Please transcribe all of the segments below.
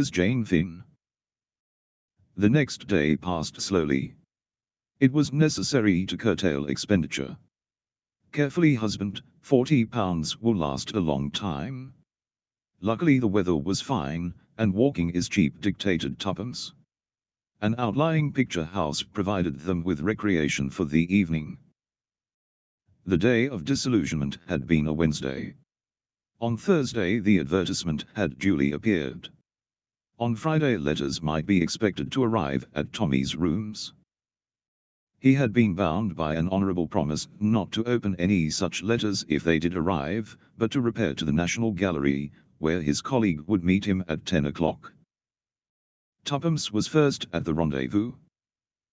4. Who is Jane Finn? The next day passed slowly. It was necessary to curtail expenditure. Carefully husband, 40 pounds will last a long time. Luckily the weather was fine, and walking is cheap dictated tuppence. An outlying picture house provided them with recreation for the evening. The day of disillusionment had been a Wednesday. On Thursday the advertisement had duly appeared. On Friday letters might be expected to arrive at Tommy's rooms. He had been bound by an honourable promise not to open any such letters if they did arrive, but to repair to the National Gallery, where his colleague would meet him at ten o'clock. Tuppence was first at the rendezvous.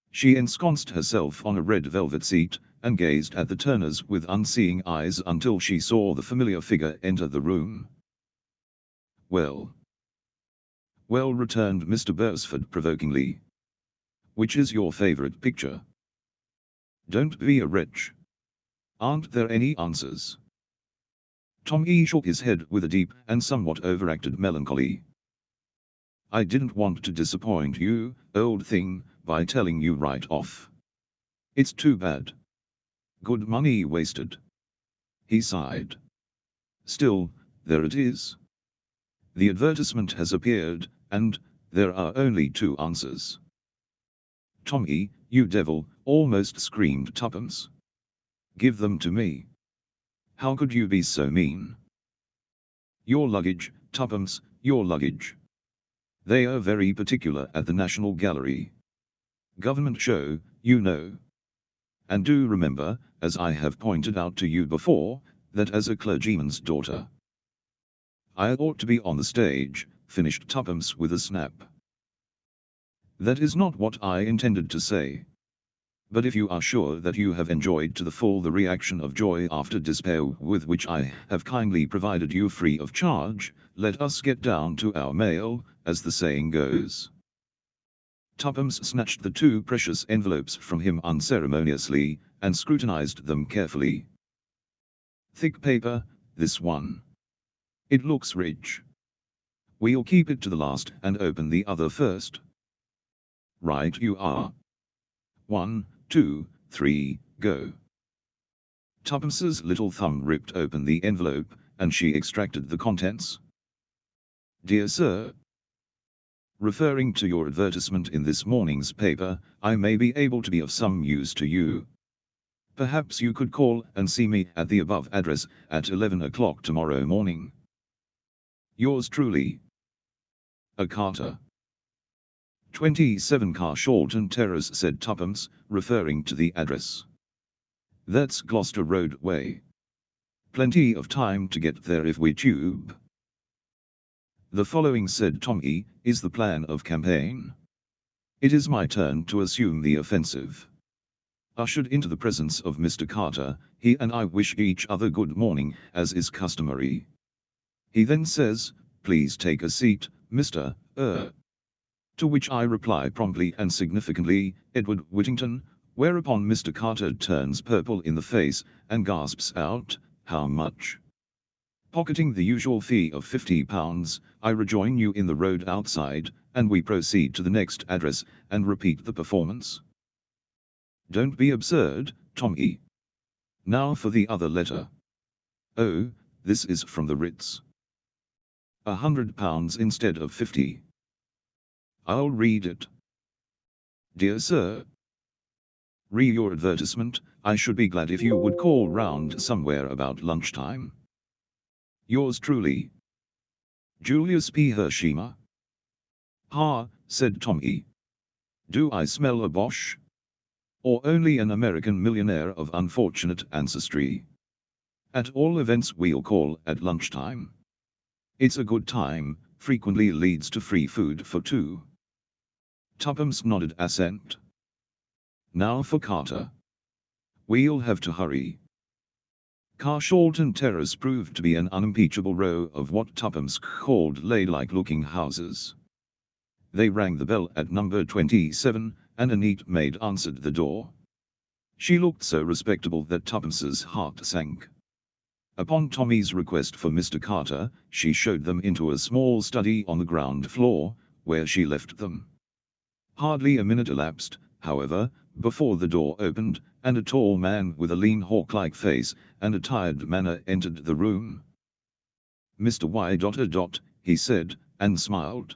She ensconced herself on a red velvet seat, and gazed at the Turners with unseeing eyes until she saw the familiar figure enter the room. Well. Well returned Mr. Beresford provokingly. Which is your favourite picture? Don't be a wretch. Aren't there any answers? Tommy shook his head with a deep and somewhat overacted melancholy. I didn't want to disappoint you, old thing, by telling you right off. It's too bad. Good money wasted. He sighed. Still, there it is. The advertisement has appeared, and there are only two answers. Tommy, you devil, almost screamed Tuppence. Give them to me. How could you be so mean? Your luggage, Tuppence, your luggage. They are very particular at the National Gallery. Government show, you know. And do remember, as I have pointed out to you before, that as a clergyman's daughter. I ought to be on the stage, finished Tuppence with a snap. That is not what I intended to say. But if you are sure that you have enjoyed to the full the reaction of joy after despair with which I have kindly provided you free of charge, let us get down to our mail, as the saying goes. Tuppence snatched the two precious envelopes from him unceremoniously, and scrutinized them carefully. Thick paper, this one. It looks rich. We'll keep it to the last and open the other first. Right you are. One, two, three, go. Tuppence's little thumb ripped open the envelope, and she extracted the contents. Dear Sir, Referring to your advertisement in this morning's paper, I may be able to be of some use to you. Perhaps you could call and see me at the above address at 11 o'clock tomorrow morning. Yours truly. A Carter. 27 Carshalton Terrace said Tuppence, referring to the address. That's Gloucester Road way. Plenty of time to get there if we tube. The following said Tommy, is the plan of campaign. It is my turn to assume the offensive. Ushered into the presence of Mr. Carter, he and I wish each other good morning, as is customary. He then says, please take a seat, Mr. Er. To which I reply promptly and significantly, Edward Whittington, whereupon Mr. Carter turns purple in the face, and gasps out, how much? Pocketing the usual fee of £50, I rejoin you in the road outside, and we proceed to the next address, and repeat the performance. Don't be absurd, Tommy. Now for the other letter. Oh, this is from the Ritz. A hundred pounds instead of fifty. I'll read it. Dear Sir, Re your advertisement, I should be glad if you would call round somewhere about lunchtime. Yours truly. Julius P. Hersheimmer. Ha, said Tommy. Do I smell a Boche? Or only an American millionaire of unfortunate ancestry? At all events we'll call at lunchtime. It's a good time, frequently leads to free food for two. Tuppence nodded assent. Now for Carter. We'll have to hurry. Carshalton Terrace proved to be an unimpeachable row of what Tuppence called lay-like looking houses. They rang the bell at number 27, and a neat maid answered the door. She looked so respectable that Tuppence's heart sank. Upon Tommy's request for Mr. Carter, she showed them into a small study on the ground floor, where she left them. Hardly a minute elapsed, however, before the door opened, and a tall man with a lean hawk-like face and a tired manner entered the room. Mr. Y. Dot. Uh, dot," he said, and smiled.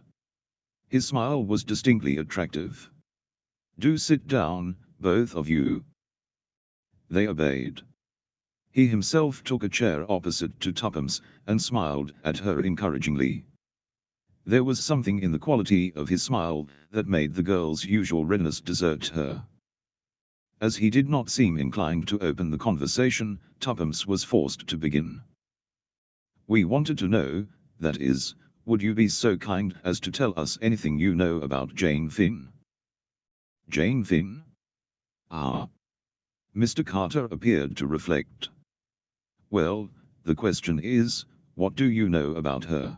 His smile was distinctly attractive. Do sit down, both of you. They obeyed. He himself took a chair opposite to Tuppence, and smiled at her encouragingly. There was something in the quality of his smile that made the girl's usual readiness desert her. As he did not seem inclined to open the conversation, Tuppence was forced to begin. We wanted to know, that is, would you be so kind as to tell us anything you know about Jane Finn? Jane Finn? Ah. Mr. Carter appeared to reflect. Well, the question is, what do you know about her?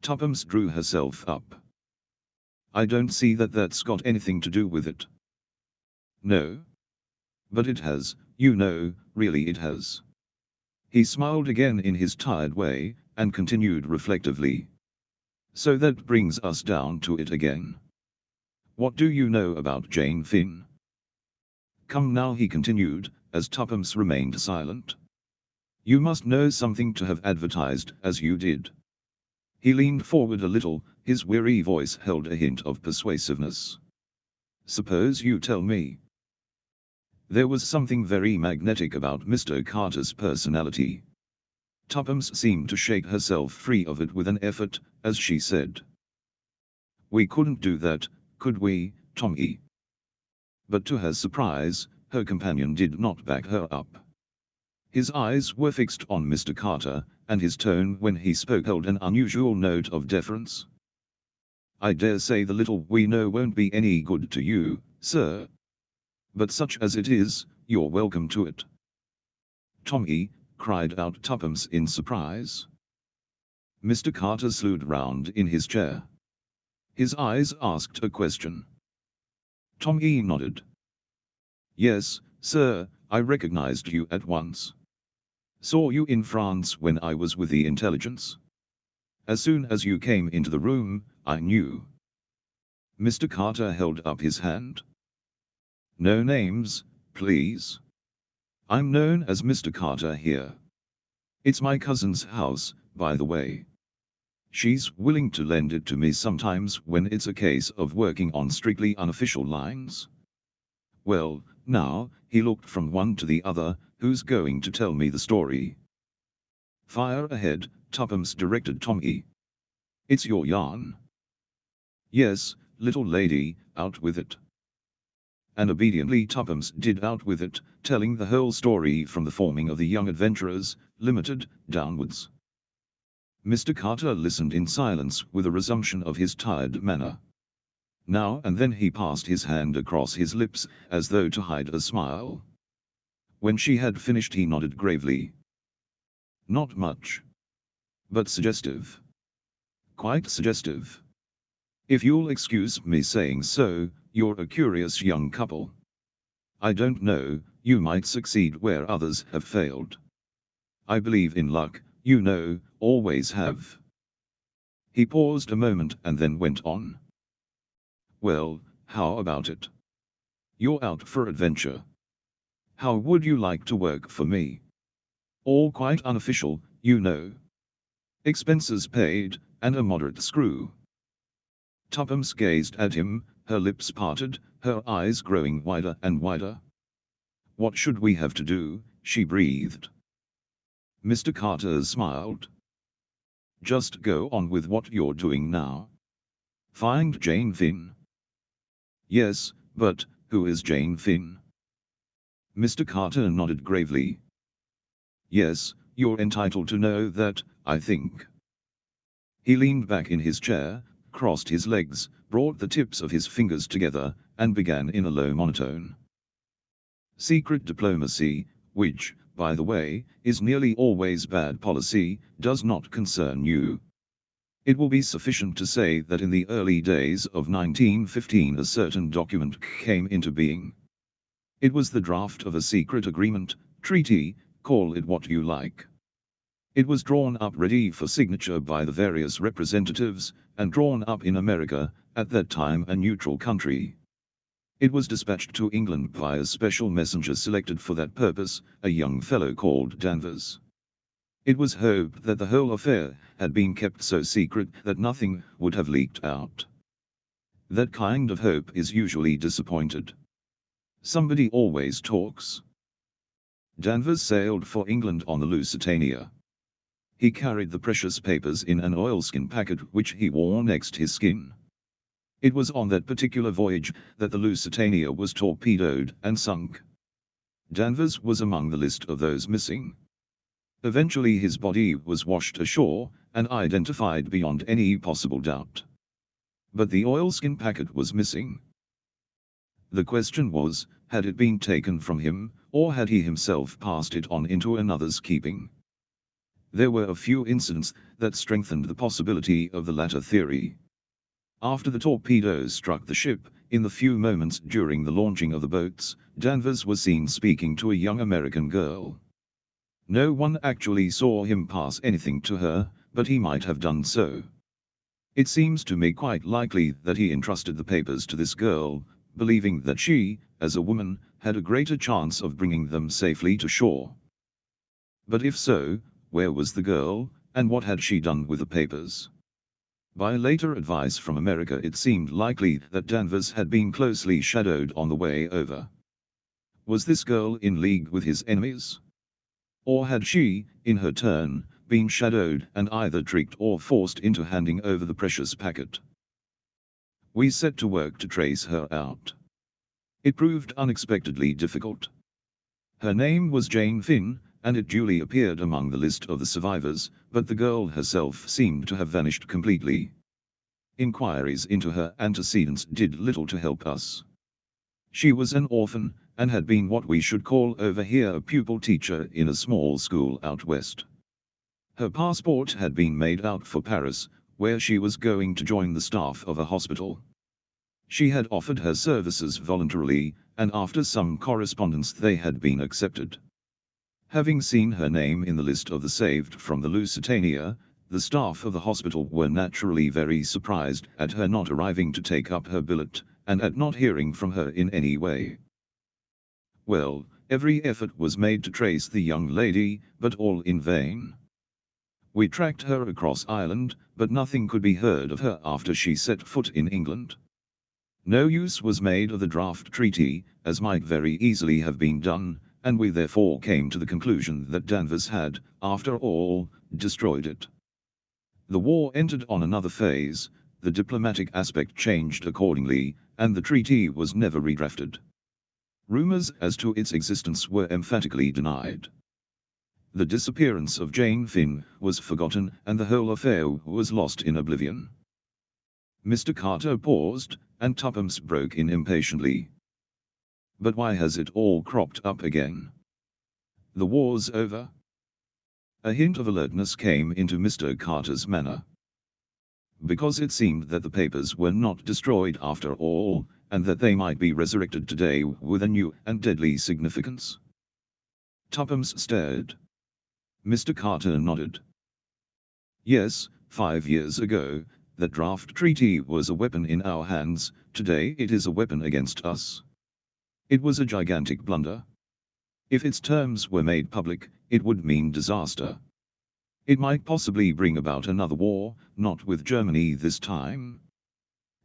Tuppence drew herself up. I don't see that that's got anything to do with it. No. But it has, you know, really it has. He smiled again in his tired way, and continued reflectively. So that brings us down to it again. What do you know about Jane Finn? Come now he continued, as Tuppence remained silent. You must know something to have advertised as you did. He leaned forward a little, his weary voice held a hint of persuasiveness. Suppose you tell me. There was something very magnetic about Mr. Carter's personality. Tuppence seemed to shake herself free of it with an effort, as she said. We couldn't do that, could we, Tommy? But to her surprise, her companion did not back her up. His eyes were fixed on Mr. Carter, and his tone when he spoke held an unusual note of deference. I dare say the little we know won't be any good to you, sir. But such as it is, you're welcome to it. Tommy, cried out Tuppence in surprise. Mr. Carter slewed round in his chair. His eyes asked a question. Tommy nodded. Yes, sir, I recognized you at once. Saw you in France when I was with the intelligence. As soon as you came into the room, I knew. Mr. Carter held up his hand. No names, please. I'm known as Mr. Carter here. It's my cousin's house, by the way. She's willing to lend it to me sometimes when it's a case of working on strictly unofficial lines. Well, now, he looked from one to the other, who's going to tell me the story? Fire ahead, Tuppence directed Tommy. It's your yarn. Yes, little lady, out with it. And obediently Tuppence did out with it, telling the whole story from the forming of the Young Adventurers, Limited, downwards. Mr. Carter listened in silence with a resumption of his tired manner. Now and then he passed his hand across his lips, as though to hide a smile. When she had finished he nodded gravely. Not much. But suggestive. Quite suggestive. If you'll excuse me saying so, you're a curious young couple. I don't know, you might succeed where others have failed. I believe in luck, you know, always have. He paused a moment and then went on. Well, how about it? You're out for adventure. How would you like to work for me? All quite unofficial, you know. Expenses paid, and a moderate screw. Tuppence gazed at him, her lips parted, her eyes growing wider and wider. What should we have to do, she breathed. Mr. Carter smiled. Just go on with what you're doing now. Find Jane Finn. Yes, but, who is Jane Finn? Mr. Carter nodded gravely. Yes, you're entitled to know that, I think. He leaned back in his chair, crossed his legs, brought the tips of his fingers together, and began in a low monotone. Secret diplomacy, which, by the way, is nearly always bad policy, does not concern you. It will be sufficient to say that in the early days of 1915 a certain document came into being. It was the draft of a secret agreement, treaty, call it what you like. It was drawn up ready for signature by the various representatives, and drawn up in America, at that time a neutral country. It was dispatched to England by a special messenger selected for that purpose, a young fellow called Danvers. It was hoped that the whole affair had been kept so secret that nothing would have leaked out. That kind of hope is usually disappointed. Somebody always talks. Danvers sailed for England on the Lusitania. He carried the precious papers in an oilskin packet which he wore next his skin. It was on that particular voyage that the Lusitania was torpedoed and sunk. Danvers was among the list of those missing. Eventually his body was washed ashore, and identified beyond any possible doubt. But the oilskin packet was missing. The question was, had it been taken from him, or had he himself passed it on into another's keeping? There were a few incidents that strengthened the possibility of the latter theory. After the torpedoes struck the ship, in the few moments during the launching of the boats, Danvers was seen speaking to a young American girl. No one actually saw him pass anything to her, but he might have done so. It seems to me quite likely that he entrusted the papers to this girl, believing that she, as a woman, had a greater chance of bringing them safely to shore. But if so, where was the girl, and what had she done with the papers? By later advice from America it seemed likely that Danvers had been closely shadowed on the way over. Was this girl in league with his enemies? Or had she, in her turn, been shadowed and either tricked or forced into handing over the precious packet? We set to work to trace her out. It proved unexpectedly difficult. Her name was Jane Finn, and it duly appeared among the list of the survivors, but the girl herself seemed to have vanished completely. Inquiries into her antecedents did little to help us. She was an orphan, and had been what we should call over here a pupil teacher in a small school out west. Her passport had been made out for Paris, where she was going to join the staff of a hospital. She had offered her services voluntarily, and after some correspondence they had been accepted. Having seen her name in the list of the saved from the Lusitania, the staff of the hospital were naturally very surprised at her not arriving to take up her billet, and at not hearing from her in any way. Well, every effort was made to trace the young lady, but all in vain. We tracked her across Ireland, but nothing could be heard of her after she set foot in England. No use was made of the draft treaty, as might very easily have been done, and we therefore came to the conclusion that Danvers had, after all, destroyed it. The war entered on another phase, the diplomatic aspect changed accordingly, and the treaty was never redrafted. Rumors as to its existence were emphatically denied. The disappearance of Jane Finn was forgotten and the whole affair was lost in oblivion. Mr. Carter paused, and Tuppence broke in impatiently. But why has it all cropped up again? The war's over? A hint of alertness came into Mr. Carter's manner. Because it seemed that the papers were not destroyed after all, and that they might be resurrected today with a new and deadly significance. Tuppence stared. Mr. Carter nodded. Yes, five years ago, that draft treaty was a weapon in our hands, today it is a weapon against us. It was a gigantic blunder. If its terms were made public, it would mean disaster. It might possibly bring about another war, not with Germany this time.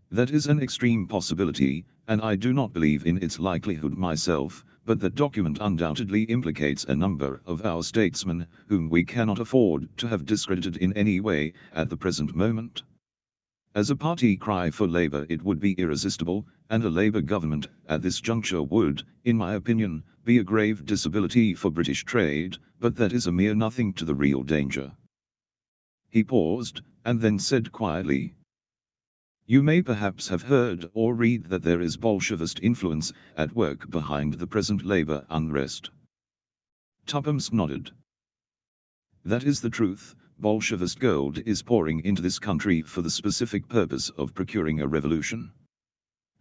That is an extreme possibility, and I do not believe in its likelihood myself, but that document undoubtedly implicates a number of our statesmen, whom we cannot afford to have discredited in any way, at the present moment. As a party cry for Labour it would be irresistible, and a Labour government, at this juncture would, in my opinion, be a grave disability for British trade, but that is a mere nothing to the real danger. He paused, and then said quietly, You may perhaps have heard or read that there is Bolshevist influence at work behind the present Labour unrest. Tuppence nodded. That is the truth, Bolshevist gold is pouring into this country for the specific purpose of procuring a revolution.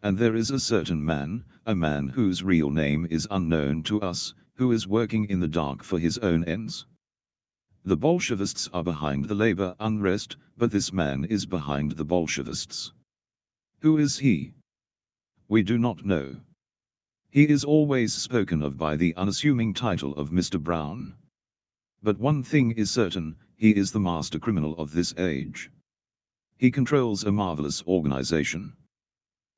And there is a certain man, a man whose real name is unknown to us, who is working in the dark for his own ends. The Bolshevists are behind the labor unrest, but this man is behind the Bolshevists. Who is he? We do not know. He is always spoken of by the unassuming title of Mr. Brown. But one thing is certain, he is the master criminal of this age. He controls a marvelous organization.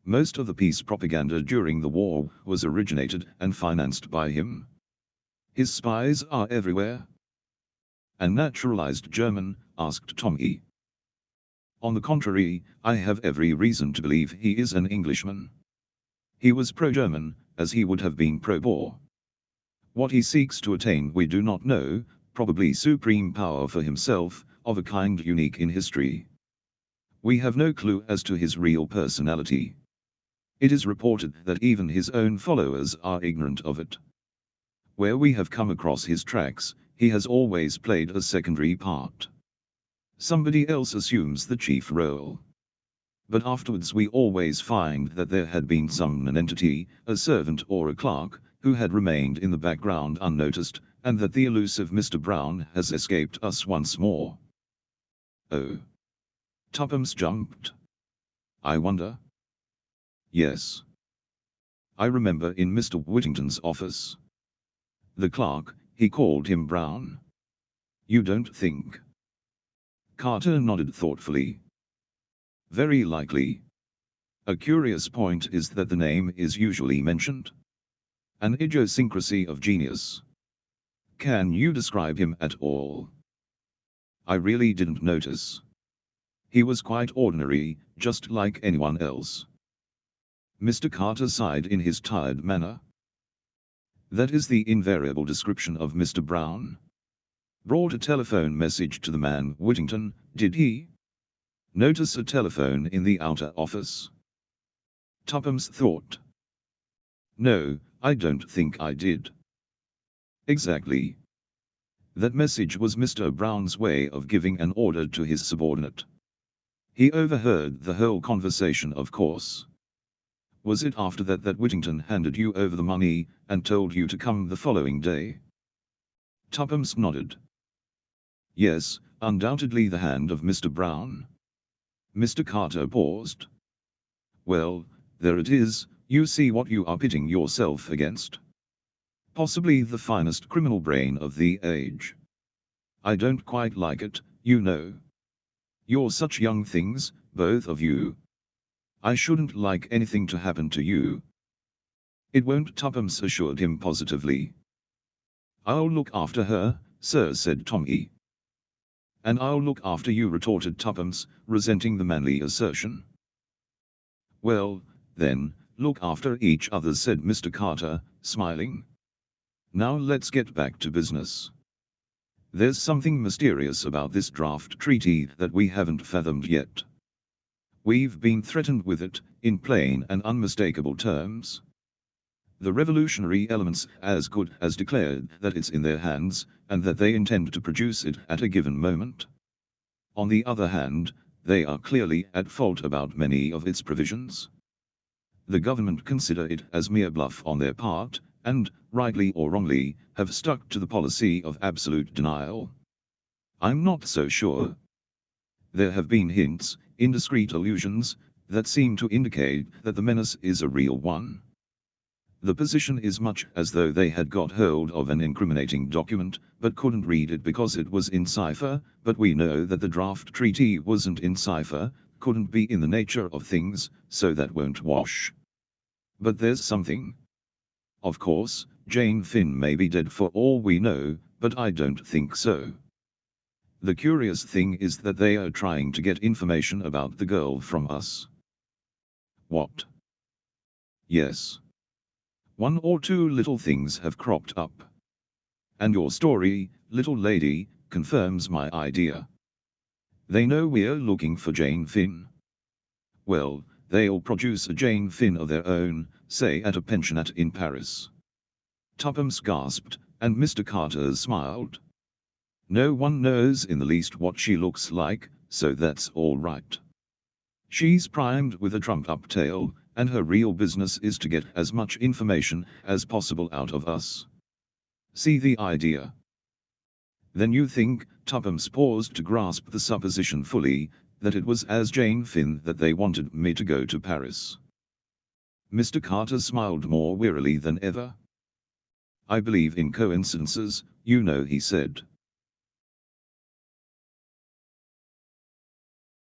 Most of the peace propaganda during the war was originated and financed by him. His spies are everywhere. A naturalized German, asked Tommy. On the contrary, I have every reason to believe he is an Englishman. He was pro-German, as he would have been pro-Boer. What he seeks to attain we do not know, probably supreme power for himself, of a kind unique in history. We have no clue as to his real personality. It is reported that even his own followers are ignorant of it. Where we have come across his tracks, he has always played a secondary part. Somebody else assumes the chief role. But afterwards we always find that there had been some nonentity, a servant or a clerk, who had remained in the background unnoticed, and that the elusive Mr. Brown has escaped us once more. Oh. Tuppence jumped. I wonder. Yes. I remember in Mr. Whittington's office. The clerk, he called him Brown. You don't think? Carter nodded thoughtfully. Very likely. A curious point is that the name is usually mentioned. An idiosyncrasy of genius. Can you describe him at all? I really didn't notice. He was quite ordinary, just like anyone else. Mr. Carter sighed in his tired manner. That is the invariable description of Mr. Brown. Brought a telephone message to the man Whittington, did he? Notice a telephone in the outer office. Tuppence thought. No, I don't think I did. Exactly. That message was Mr. Brown's way of giving an order to his subordinate. He overheard the whole conversation of course. Was it after that that Whittington handed you over the money, and told you to come the following day? Tuppence nodded. Yes, undoubtedly the hand of Mr. Brown. Mr. Carter paused. Well, there it is, you see what you are pitting yourself against. Possibly the finest criminal brain of the age. I don't quite like it, you know. You're such young things, both of you. I shouldn't like anything to happen to you. It won't Tuppence assured him positively. I'll look after her, sir said Tommy. And I'll look after you retorted Tuppence, resenting the manly assertion. Well, then, look after each other said Mr. Carter, smiling. Now let's get back to business. There's something mysterious about this draft treaty that we haven't fathomed yet. We've been threatened with it, in plain and unmistakable terms. The revolutionary elements as good as declared that it's in their hands, and that they intend to produce it at a given moment. On the other hand, they are clearly at fault about many of its provisions. The government consider it as mere bluff on their part, and, rightly or wrongly, have stuck to the policy of absolute denial. I'm not so sure. There have been hints, indiscreet allusions, that seem to indicate that the menace is a real one. The position is much as though they had got hold of an incriminating document, but couldn't read it because it was in cipher, but we know that the draft treaty wasn't in cipher, couldn't be in the nature of things, so that won't wash. But there's something. Of course, Jane Finn may be dead for all we know, but I don't think so. The curious thing is that they are trying to get information about the girl from us. What? Yes. One or two little things have cropped up. And your story, little lady, confirms my idea. They know we're looking for Jane Finn. Well, they'll produce a Jane Finn of their own, say at a pensionnat in Paris. Tuppence gasped, and Mr. Carter smiled. No one knows in the least what she looks like, so that's all right. She's primed with a trumped-up tale, and her real business is to get as much information as possible out of us. See the idea? Then you think, Tuppence paused to grasp the supposition fully, that it was as Jane Finn that they wanted me to go to Paris. Mr. Carter smiled more wearily than ever. I believe in coincidences, you know he said.